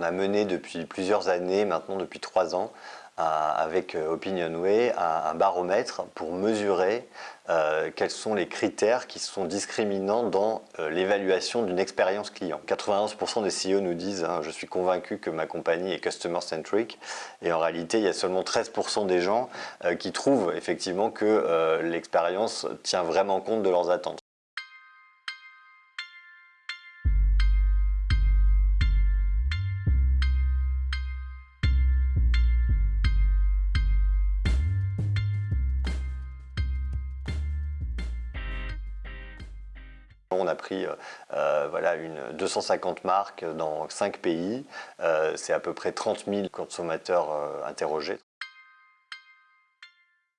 on a mené depuis plusieurs années, maintenant depuis trois ans, avec euh, OpinionWay un, baromètre pour mesurer euh, quels sont les critères qui sont discriminants dans euh, l'évaluation d'une expérience client. 91% des CEO nous disent hein, je suis convaincu que ma compagnie est customer centric et en réalité il y a seulement 13% des gens qui trouvent effectivement que l'expérience tient vraiment compte de leurs attentes. On a pris euh, euh, voilà, une 250 marques dans 5 pays. Euh, c'est à peu près 30 000 consommateurs interrogés.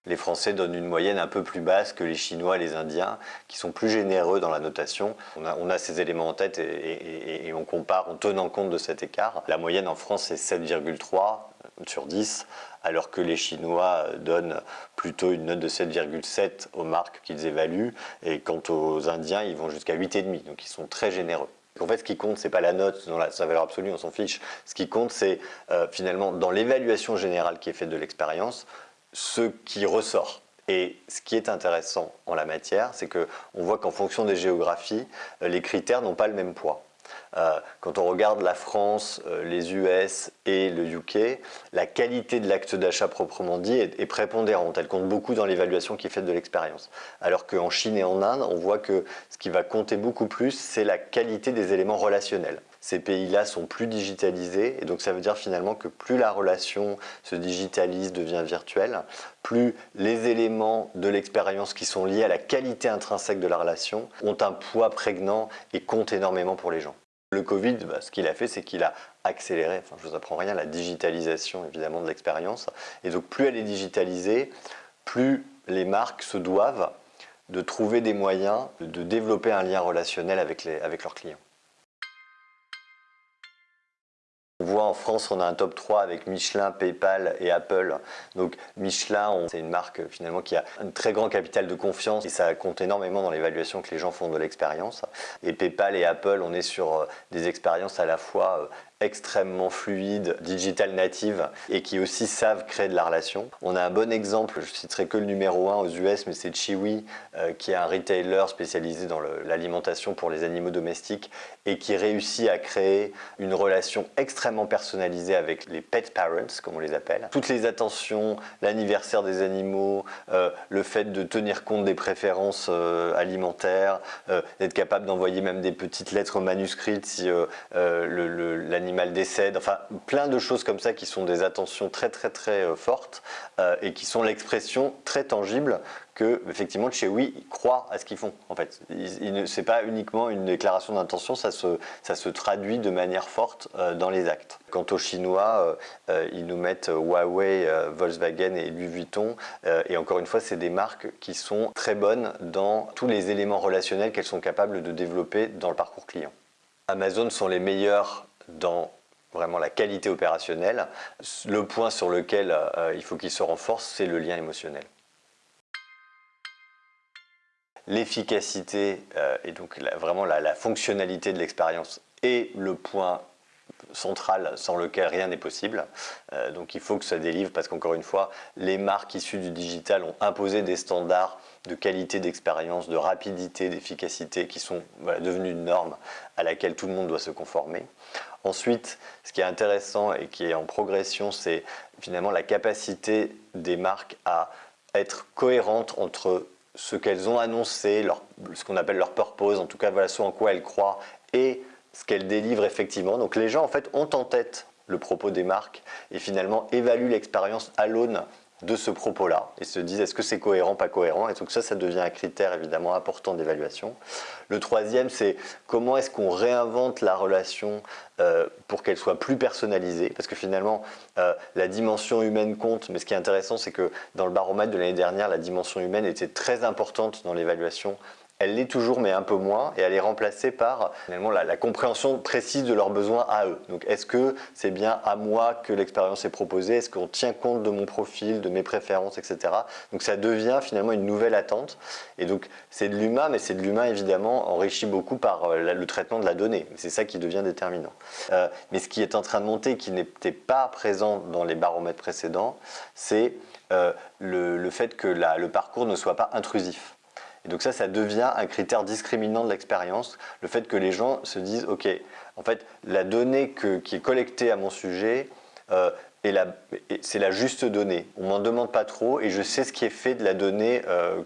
Les Français donnent une moyenne un peu plus basse que les Chinois et les Indiens, qui sont plus généreux dans la notation. On a, ces éléments en tête et, on compare en tenant compte de cet écart. La moyenne en France est 7,3 sur 10, alors que les Chinois donnent plutôt une note de 7,7 aux marques qu'ils évaluent, et quant aux Indiens, ils vont jusqu'à 8,5, donc ils sont très généreux. En fait, ce qui compte, c'est pas la note dans sa valeur absolue, on s'en fiche. Ce qui compte, c'est euh, finalement dans l'évaluation générale qui est faite de l'expérience, ce qui ressort. Et ce qui est intéressant en la matière, c'est qu'on voit qu'en fonction des géographies, euh, les critères n'ont pas le même poids. Euh, quand on regarde la France, euh, les US et le UK, la qualité de l'acte d'achat proprement dit est, prépondérante. Elle compte beaucoup dans l'évaluation qui est faite de l'expérience. Alors qu'en Chine et en Inde, on voit que ce qui va compter beaucoup plus, c'est la qualité des éléments relationnels ces pays-là sont plus digitalisés et donc ça veut dire finalement que plus la relation se digitalise, devient virtuelle, plus les éléments de l'expérience qui sont liés à la qualité intrinsèque de la relation ont un poids prégnant et comptent énormément pour les gens. Le Covid, bah, ce qu'il a fait, c'est qu'il a accéléré, je vous apprends rien, la digitalisation évidemment de l'expérience. Et donc plus elle est digitalisée, plus les marques se doivent de trouver des moyens de développer un lien relationnel avec leurs clients. On voit en France, on a un top 3 avec Michelin, PayPal et Apple. Donc Michelin, c'est une marque finalement qui a un très grand capital de confiance et ça compte énormément dans l'évaluation que les gens font de l'expérience. Et PayPal et Apple, on est sur euh, des expériences à la fois euh, extrêmement fluide, digital native et qui aussi savent créer de la relation. On a un bon exemple, je citerai que le numéro 1 aux US, mais c'est Chiwi euh, qui est un retailer spécialisé dans l'alimentation pour les animaux domestiques et qui réussit à créer une relation extrêmement personnalisée avec les pet parents, comme on les appelle. Toutes les attentions, l'anniversaire des animaux, euh, le fait de tenir compte des préférences euh, alimentaires, d'être capable d'envoyer même des petites lettres manuscrites si l'animal l'animal décède, enfin plein de choses comme ça qui sont des attentions très très très euh, fortes euh, et qui sont l'expression très tangible que effectivement chez Oui ils croient à ce qu'ils font en fait. C'est pas uniquement une déclaration d'intention, ça se, ça se traduit de manière forte euh, dans les actes. Quant aux Chinois, ils nous mettent Huawei, Volkswagen et Louis Vuitton et encore une fois c'est des marques qui sont très bonnes dans tous les éléments relationnels qu'elles sont capables de développer dans le parcours client. Amazon sont les meilleurs dans vraiment la qualité opérationnelle. Le point sur lequel euh, il faut qu'il se renforce, c'est le lien émotionnel. L'efficacité euh, et donc vraiment la, fonctionnalité de l'expérience est le point central sans lequel rien n'est possible. Euh, donc il faut que ça délivre parce qu'encore une fois, les marques issues du digital ont imposé des standards de qualité d'expérience, de rapidité, d'efficacité qui sont devenus une norme à laquelle tout le monde doit se conformer. Ensuite, ce qui est intéressant et qui est en progression, c'est finalement la capacité des marques à être cohérentes entre ce qu'elles ont annoncé, ce qu'on appelle leur purpose, en tout cas voilà ce en quoi elles croient, et ce qu'elles délivrent effectivement. Donc les gens en fait ont en tête le propos des marques et finalement évaluent l'expérience à l'aune de ce propos-là et se disent est-ce que c'est cohérent, pas cohérent? Et donc ça, ça devient un critère évidemment important d'évaluation. Le troisième, c'est comment est-ce qu'on réinvente la relation euh, pour qu'elle soit plus personnalisée? Parce que finalement, euh, la dimension humaine compte, mais ce qui est intéressant, c'est que dans le baromètre de l'année dernière, la dimension humaine était très importante dans l'évaluation elle l'est toujours mais un peu moins et elle est remplacée par finalement la, compréhension précise de leurs besoins à eux. Donc est-ce que c'est bien à moi que l'expérience est proposée? Est-ce qu'on tient compte de mon profil, de mes préférences, etc. Donc ça devient finalement une nouvelle attente et donc c'est de l'humain mais c'est de l'humain évidemment enrichi beaucoup par euh, le traitement de la donnée. C'est ça qui devient déterminant. Euh, mais ce qui est en train de monter qui n'était pas présent dans les baromètres précédents, c'est euh, le, fait que le parcours ne soit pas intrusif. Et donc ça, ça devient un critère discriminant de l'expérience, le fait que les gens se disent, ok, en fait, la donnée qui est collectée à mon sujet, euh, c'est la juste donnée. On m'en demande pas trop et je sais ce qui est fait de la donnée euh,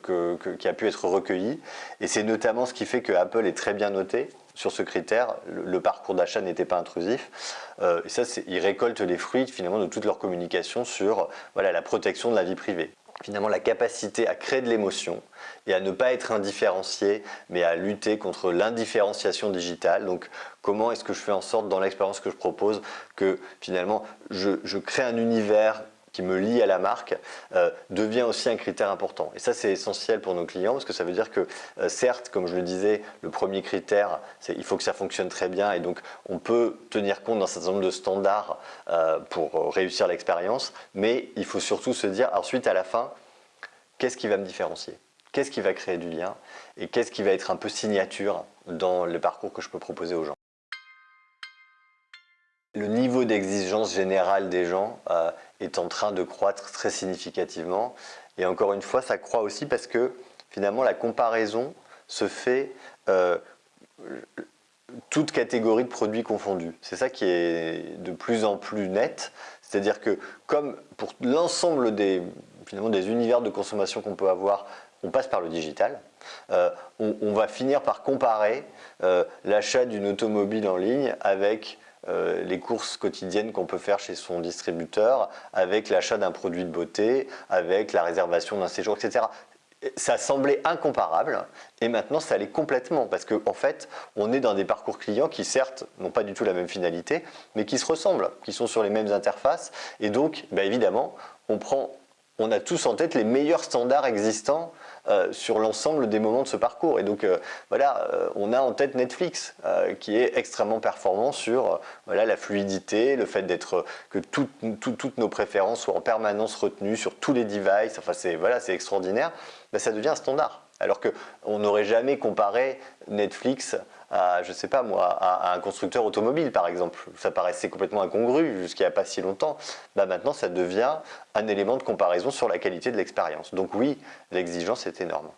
qui a pu être recueillie. Et c'est notamment ce qui fait que Apple est très bien noté sur ce critère. Le, parcours d'achat n'était pas intrusif. Euh, et ça, ils récoltent les fruits finalement de toute leur communication sur la protection de la vie privée finalement la capacité à créer de l'émotion et à ne pas être indifférencié, mais à lutter contre l'indifférenciation digitale. Donc comment est-ce que je fais en sorte dans l'expérience que je propose que finalement je, crée un univers qui me lie à la marque euh, devient aussi un critère important. Et ça, c'est essentiel pour nos clients parce que ça veut dire que, euh, certes, comme je le disais, le premier critère, c'est il faut que ça fonctionne très bien et donc on peut tenir compte d'un certain nombre de standards euh, pour réussir l'expérience, mais il faut surtout se dire ensuite à la fin, qu'est-ce qui va me différencier? Qu'est-ce qui va créer du lien? Et qu'est-ce qui va être un peu signature dans le parcours que je peux proposer aux gens? Le niveau d'exigence générale des gens est en train de croître très significativement. Et encore une fois, ça croît aussi parce que finalement la comparaison se fait euh, toute catégorie de produits confondus. C'est ça qui est de plus en plus net. C'est-à-dire que comme pour l'ensemble des, univers de consommation qu'on peut avoir, on passe par le digital, euh, on, va finir par comparer euh, l'achat d'une automobile en ligne avec euh, les courses quotidiennes qu'on peut faire chez son distributeur, avec l'achat d'un produit de beauté, avec la réservation d'un séjour, etc. Ça semblait incomparable et maintenant ça l'est complètement parce qu'en en fait on est dans des parcours clients qui certes n'ont pas du tout la même finalité mais qui se ressemblent, qui sont sur les mêmes interfaces et donc bah, évidemment on prend on a tous en tête les meilleurs standards existants sur l'ensemble des moments de ce parcours. Et donc euh, voilà, euh, on a en tête Netflix euh, qui est extrêmement performant sur euh, voilà, la fluidité, le fait d'être que tout, tout, toutes nos préférences soient en permanence retenues sur tous les devices. Enfin c'est voilà, extraordinaire. Ben, ça devient un standard. Alors qu'on n'aurait jamais comparé Netflix à, je sais pas moi, à, un constructeur automobile par exemple. Ça paraissait complètement incongru a pas si longtemps. Bah maintenant, ça devient un élément de comparaison sur la qualité de l'expérience. Donc oui, l'exigence est énorme.